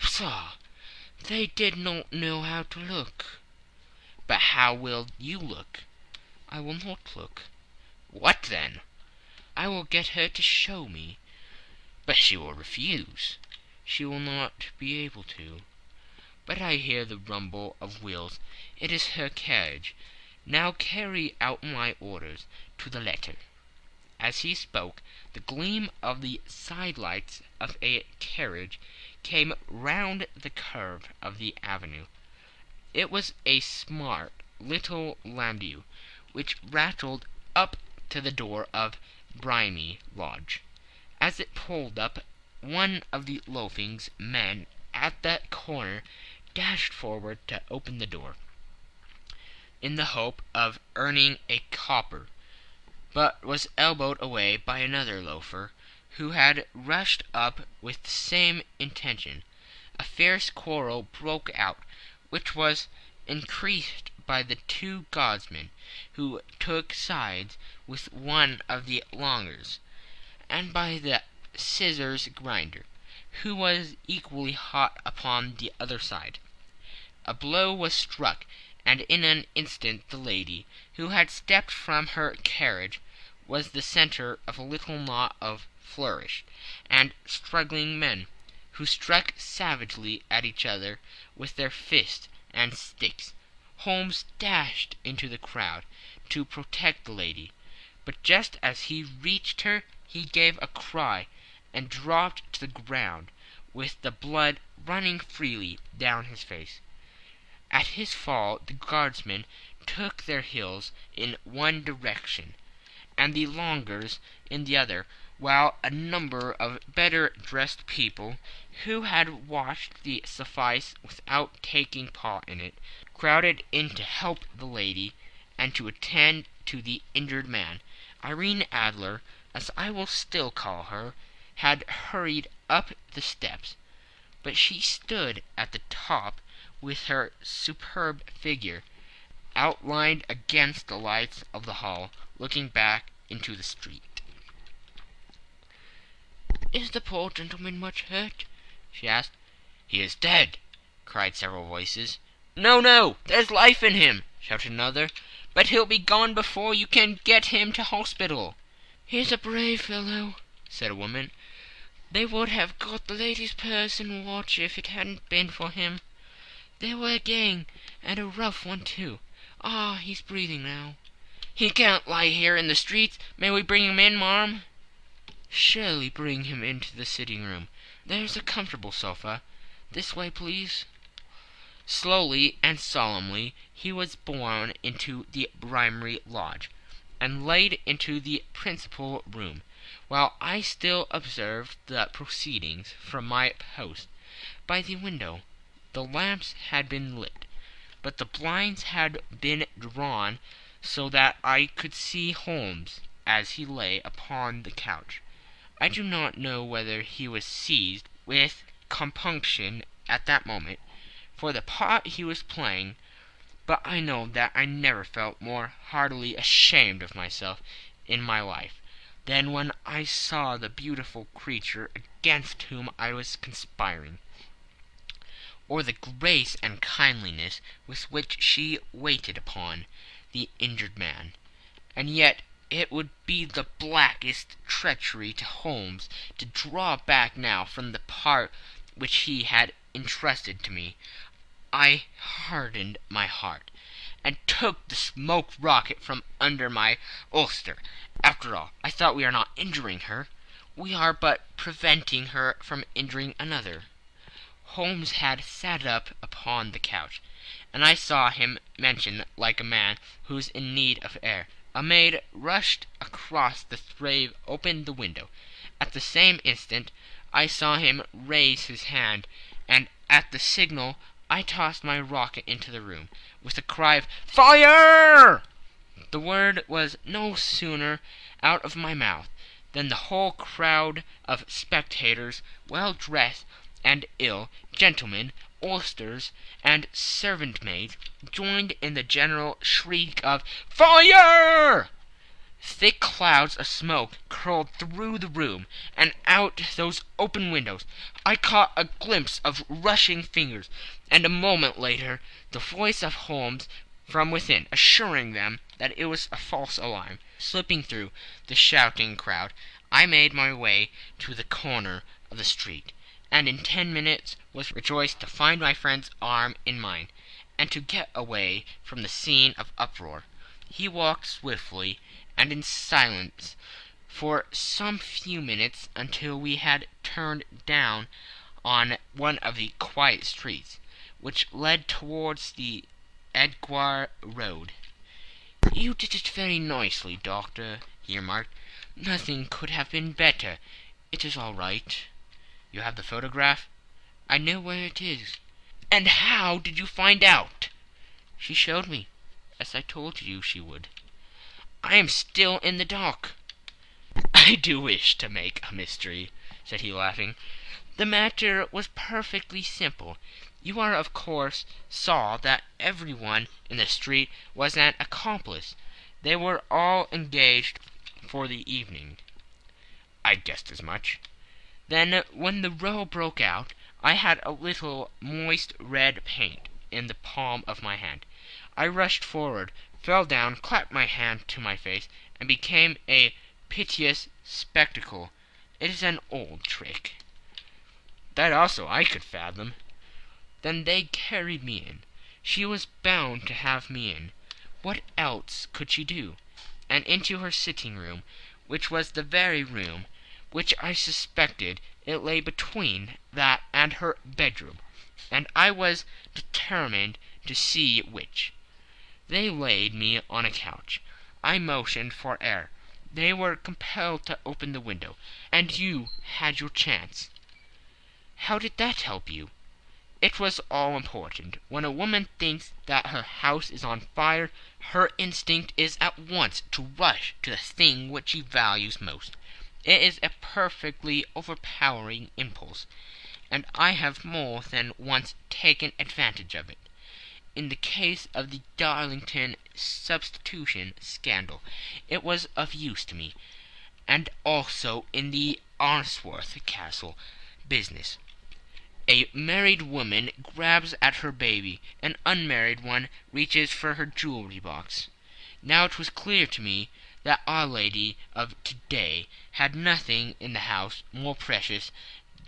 B: Pshaw! They did not know how to look. But how will you look? I will not look. What then? I will get her to show me. But she will refuse. She will not be able to. But I hear the rumble of wheels. It is her carriage. Now carry out my orders to the letter." As he spoke, the gleam of the side lights of a carriage came round the curve of the avenue. It was a smart little landau which rattled up to the door of Briony Lodge. As it pulled up, one of the loafing men at the corner dashed forward to open the door, in the hope of earning a copper, but was elbowed away by another loafer, who had rushed up with the same intention. A fierce quarrel broke out, which was increased by the two guardsmen, who took sides with one of the Longer's, and by the scissors grinder, who was equally hot upon the other side. A blow was struck, and in an instant the lady, who had stepped from her carriage, was the centre of a little knot of flourish and struggling men, who struck savagely at each other with their fists and sticks. Holmes dashed into the crowd to protect the lady, but just as he reached her he gave a cry and dropped to the ground with the blood running freely down his face. At his fall the guardsmen took their heels in one direction, and the lawyers in the other, while a number of better dressed people, who had watched the suffice without taking part in it, crowded in to help the lady and to attend to the injured man. Irene Adler, as I will still call her, had hurried up the steps, but she stood at the top with her superb figure outlined against the lights of the hall, looking back into the street. "Is the poor gentleman much hurt?" she asked. "He is dead!" cried several voices. "No, no! There's life in him!" shouted another. "But he'll be gone before you can get him to hospital." "He's a brave fellow," said a woman. "They would have got the lady's purse and watch if it hadn't been for him. They were a gang, and a rough one too. Ah, he's breathing now." "He can't lie here in the streets. May we bring him in, marm?" "Surely bring him into the sitting room. There's a comfortable sofa. This way, please." Slowly and solemnly he was borne into the Briony Lodge, and laid into the principal room, while I still observed the proceedings from my post by the window. The lamps had been lit, but the blinds had been drawn so that I could see Holmes as he lay upon the couch. I do not know whether he was seized with compunction at that moment for the part he was playing, but I know that I never felt more heartily ashamed of myself in my life than when I saw the beautiful creature against whom I was conspiring, or the grace and kindliness with which she waited upon the injured man. And yet it would be the blackest treachery to Holmes to draw back now from the part which he had entrusted to me. I hardened my heart, and took the smoke rocket from under my ulster. After all, I thought, we are not injuring her. We are but preventing her from injuring another. Holmes had sat up upon the couch, and I saw him motion like a man who is in need of air. A maid rushed across the and opened the window. At the same instant I saw him raise his hand, and at the signal I tossed my rocket into the room, with a cry of "Fire!" The word was no sooner out of my mouth than the whole crowd of spectators, well dressed and ill, gentlemen, ostlers, and servant maids, joined in the general shriek of "Fire!" Thick clouds of smoke curled through the room, and out those open windows I caught a glimpse of rushing figures, and a moment later the voice of Holmes from within, assuring them that it was a false alarm. Slipping through the shouting crowd, I made my way to the corner of the street, and in ten minutes was rejoiced to find my friend's arm in mine, and to get away from the scene of uproar. He walked swiftly and in silence for some few minutes until we had turned down on one of the quiet streets which led towards the Edgware Road. "You did it very nicely, doctor," he remarked. "Nothing could have been better. It is all right." "You have the photograph?" "I know where it is." "And how did you find out?" "She showed me, as I told you she would." I am still in the dark." "I do wish to make a mystery," said he, laughing. "The matter was perfectly simple. You are, of course saw that every one in the street was an accomplice. They were all engaged for the evening." "I guessed as much." "Then when the row broke out I had a little moist red paint in the palm of my hand. I rushed forward fell down, clapped my hand to my face, and became a piteous spectacle. It is an old trick." "That also I could fathom." "Then they carried me in. She was bound to have me in. What else could she do? And into her sitting room, which was the very room which I suspected. It lay between that and her bedroom, and I was determined to see which. They laid me on a couch. I motioned for air. They were compelled to open the window, and you had your chance." "How did that help you?" "It was all important. When a woman thinks that her house is on fire her instinct is at once to rush to the thing which she values most. It is a perfectly overpowering impulse, and I have more than once taken advantage of it in the case of the Darlington substitution scandal it was of use to me, and also in the Arnsworth Castle business. A married woman grabs at her baby, an unmarried one reaches for her jewelry box. Now it was clear to me that Our Lady of to day had nothing in the house more precious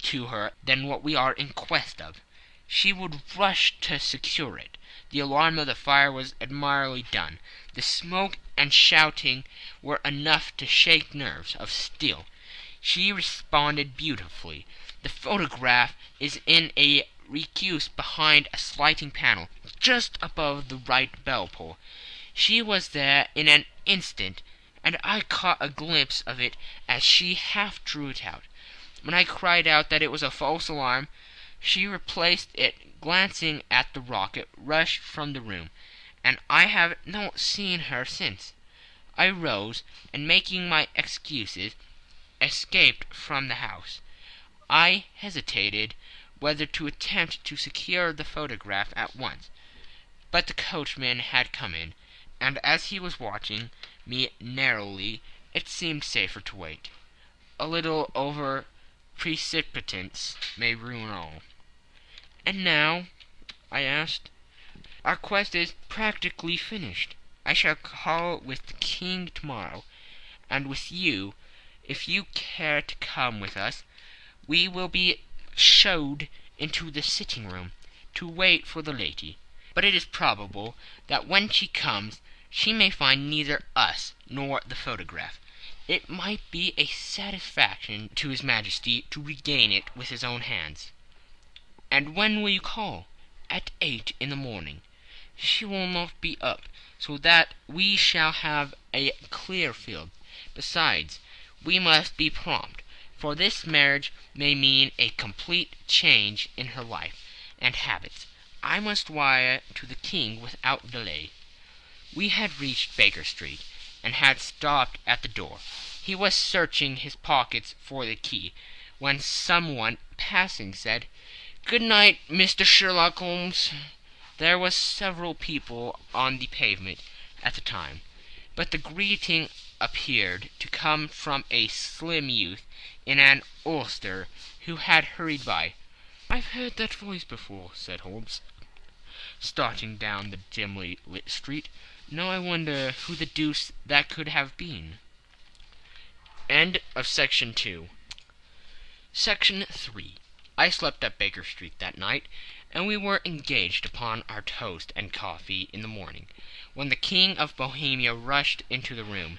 B: to her than what we are in quest of. She would rush to secure it. The alarm of the fire was admirably done. The smoke and shouting were enough to shake nerves of steel. She responded beautifully. The photograph is in a recused behind a sliding panel just above the right bell pull. She was there in an instant, and I caught a glimpse of it as she half drew it out. When I cried out that it was a false alarm, she replaced it, glancing at the rocket, rushed from the room, and I have not seen her since. I rose, and making my excuses, escaped from the house. I hesitated whether to attempt to secure the photograph at once, but the coachman had come in, and as he was watching me narrowly it seemed safer to wait. A little over precipitance may ruin all. "And now?" I asked. "Our quest is practically finished. I shall call with the King to morrow, and with you, if you care to come with us. We will be showed into the sitting room to wait for the lady, but it is probable that when she comes she may find neither us nor the photograph. It might be a satisfaction to his Majesty to regain it with his own hands." "And when will you call?" "At eight in the morning. She will not be up, so that we shall have a clear field. Besides, we must be prompt, for this marriage may mean a complete change in her life and habits. I must wire to the King without delay." We had reached Baker Street, and had stopped at the door. He was searching his pockets for the key, when some one passing said, "Good night, Mr. Sherlock Holmes." There were several people on the pavement at the time, but the greeting appeared to come from a slim youth in an ulster who had hurried by. "I've heard that voice before," said Holmes, starting down the dimly lit street. "Now I wonder who the deuce that could have been."
A: End of Section 2. Section 3 I slept at Baker Street that night, and we were engaged upon our toast and coffee in the morning, when the King of Bohemia rushed into the room.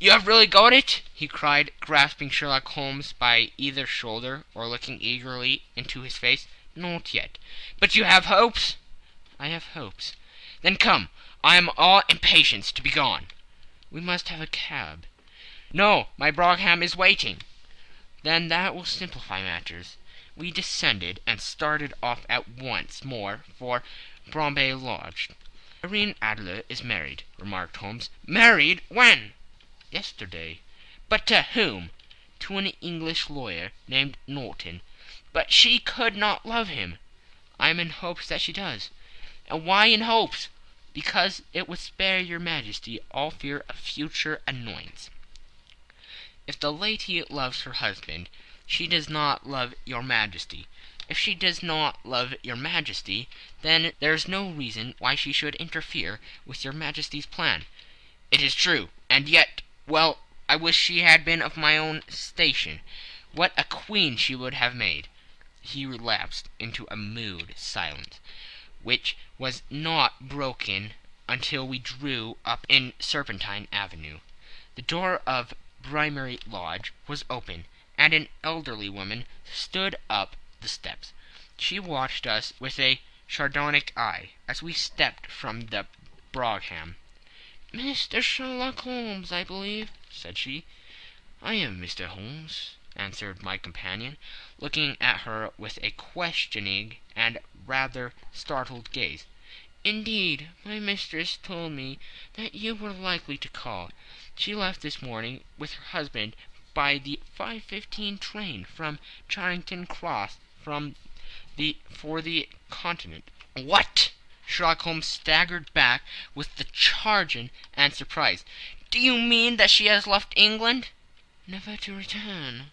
A: "You have really got it?" he cried, grasping Sherlock Holmes by either shoulder, or looking eagerly into his face.
B: "Not yet."
A: "But you have hopes?"
B: "I have hopes."
A: "Then come. I am all impatience to be gone."
B: "We must have a cab."
A: "No, my brougham is waiting."
B: "Then that will simplify matters." We descended, and started off at once more for Briony Lodge. "Irene Adler is married," remarked Holmes.
A: "Married! When?"
B: "Yesterday."
A: "But to whom?"
B: "To an English lawyer named Norton."
A: "But she could not love him."
B: "I am in hopes that she does."
A: "And why in hopes?"
B: "Because it would spare your Majesty all fear of future annoyance. If the lady loves her husband, she does not love your Majesty. If she does not love your Majesty, then there is no reason why she should interfere with your Majesty's plan."
A: "It is true. And yet well, I wish she had been of my own station. What a queen she would have made!"
B: He relapsed into a mood silence, which was not broken until we drew up in Serpentine Avenue. The door of Briony Lodge was open, and an elderly woman stood up the steps. She watched us with a sardonic eye as we stepped from the brougham.
C: "Mr. Sherlock Holmes, I believe," said she.
B: "I am Mr. Holmes," answered my companion, looking at her with a questioning and rather startled gaze.
C: "Indeed, my mistress told me that you were likely to call. She left this morning with her husband by the 5.15 train from Charing Cross from the for the Continent."
A: "What!" Sherlock Holmes staggered back with the chagrin and surprise. "Do you mean that she has left England?"
C: "Never to return."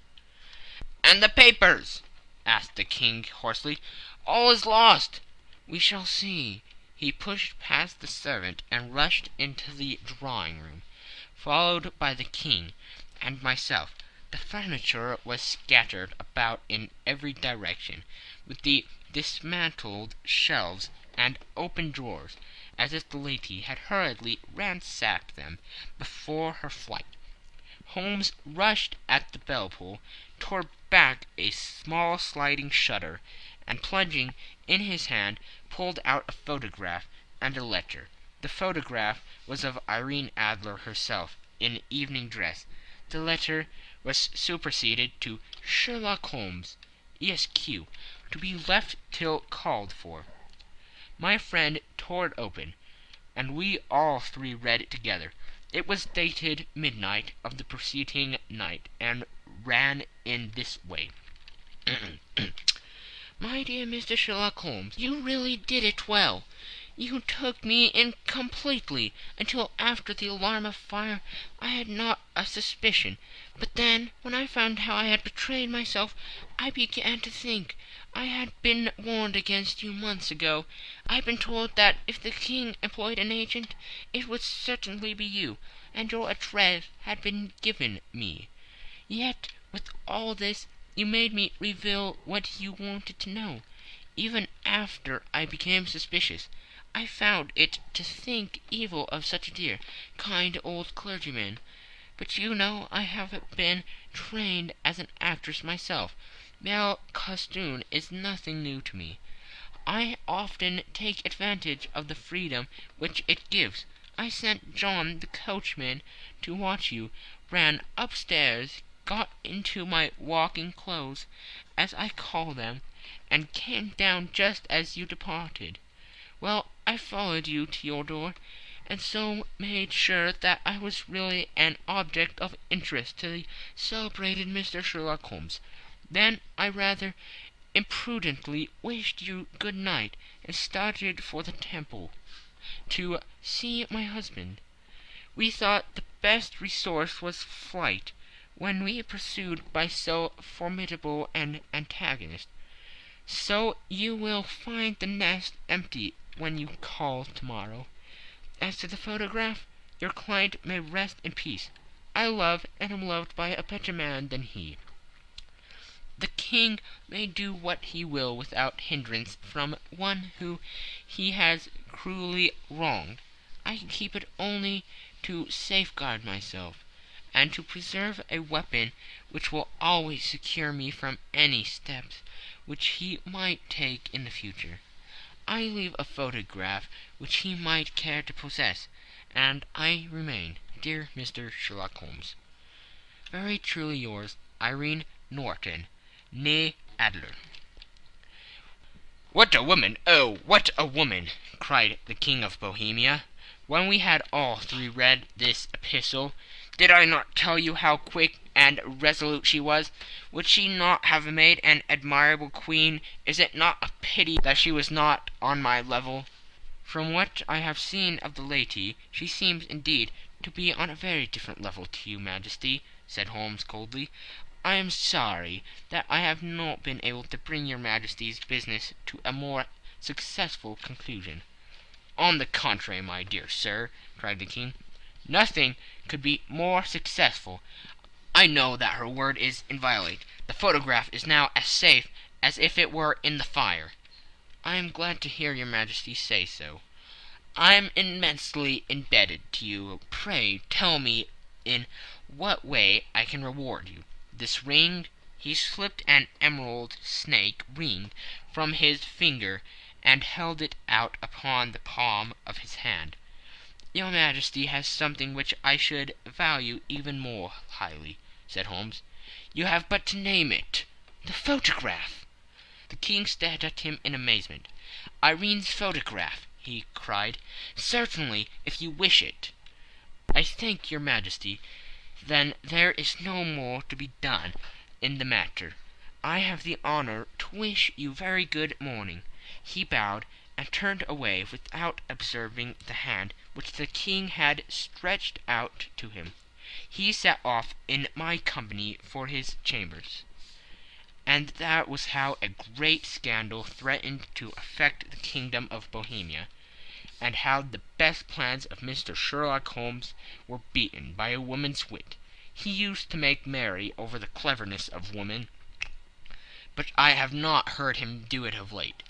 A: "And the papers?" asked the King hoarsely. "All is lost."
B: "We shall see." He pushed past the servant and rushed into the drawing room followed by the King and myself. The furniture was scattered about in every direction, with the dismantled shelves and open drawers, as if the lady had hurriedly ransacked them before her flight. Holmes rushed at the bell pull, tore back a small sliding shutter, and plunging in his hand pulled out a photograph and a letter. The photograph was of Irene Adler herself, in evening dress. The letter was superseded to Sherlock Holmes, Esq., to be left till called for. My friend tore it open, and we all three read it together. It was dated midnight of the preceding night, and in this way: [CLEARS THROAT]
C: My dear Mr. Sherlock Holmes, You really did it well. You took me in completely. Until after the alarm of fire I had not a suspicion. But then, when I found how I had betrayed myself, I began to think. I had been warned against you months ago. I had been told that if the King employed an agent it would certainly be you, and your address had been given me. Yet with all this you made me reveal what you wanted to know. Even after I became suspicious, I found it to think evil of such a dear, kind old clergyman. But you know I have been trained as an actress myself. Belle costume is nothing new to me. I often take advantage of the freedom which it gives. I sent John the coachman to watch you, ran upstairs, got into my walking clothes, as I call them, and came down just as you departed. Well, I followed you to your door, and so made sure that I was really an object of interest to the celebrated Mr. Sherlock Holmes. Then I rather imprudently wished you good night, and started for the Temple to see my husband. We thought the best resource was flight when we are pursued by so formidable an antagonist. So you will find the nest empty when you call tomorrow. As to the photograph, your client may rest in peace. I love and am loved by a better man than he. The King may do what he will without hindrance from one whom he has cruelly wronged. I keep it only to safeguard myself, and to preserve a weapon which will always secure me from any steps which he might take in the future. I leave a photograph which he might care to possess, and I remain, dear Mr. Sherlock Holmes, Very truly yours, Irene Norton, née Adler.
B: "What a woman! oh, what a woman!" cried the King of Bohemia, when we had all three read this epistle. "Did I not tell you how quick and resolute she was? Would she not have made an admirable queen? Is it not a pity that she was not on my level?"
C: "From what I have seen of the lady, she seems, indeed, to be on a very different level to your Majesty," said Holmes coldly. "I am sorry that I have not been able to bring your Majesty's business to a more successful conclusion."
B: "On the contrary, my dear sir," cried the King, "nothing could be more successful. I know that her word is inviolate. The photograph is now as safe as if it were in the fire."
C: "I am glad to hear your Majesty say so."
B: "I am immensely indebted to you. Pray tell me in what way I can reward you. This ring He slipped an emerald snake ring from his finger and held it out upon the palm of his hand.
C: "Your Majesty has something which I should value even more highly said Holmes.
B: "You have but to name it."
C: "The photograph!"
B: The King stared at him in amazement. "Irene's photograph!" he cried. "Certainly, if you wish it."
C: "I thank your Majesty. Then there is no more to be done in the matter. I have the honour to wish you very good morning." He bowed and turned away without observing the hand which the King had stretched out to him he set off in my company for his chambers. And that was how a great scandal threatened to affect the kingdom of Bohemia, and how the best plans of Mr. Sherlock Holmes were beaten by a woman's wit. He used to make merry over the cleverness of women, but I have not heard him do it of late.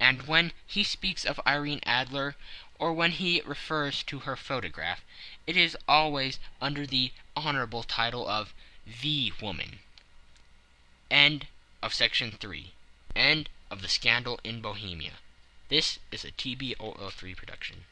C: And when he speaks of Irene Adler, or when he refers to her photograph, it is always under the honorable title of the woman. End of section 3. End
A: of the scandal in Bohemia. This is a TBOO3 production.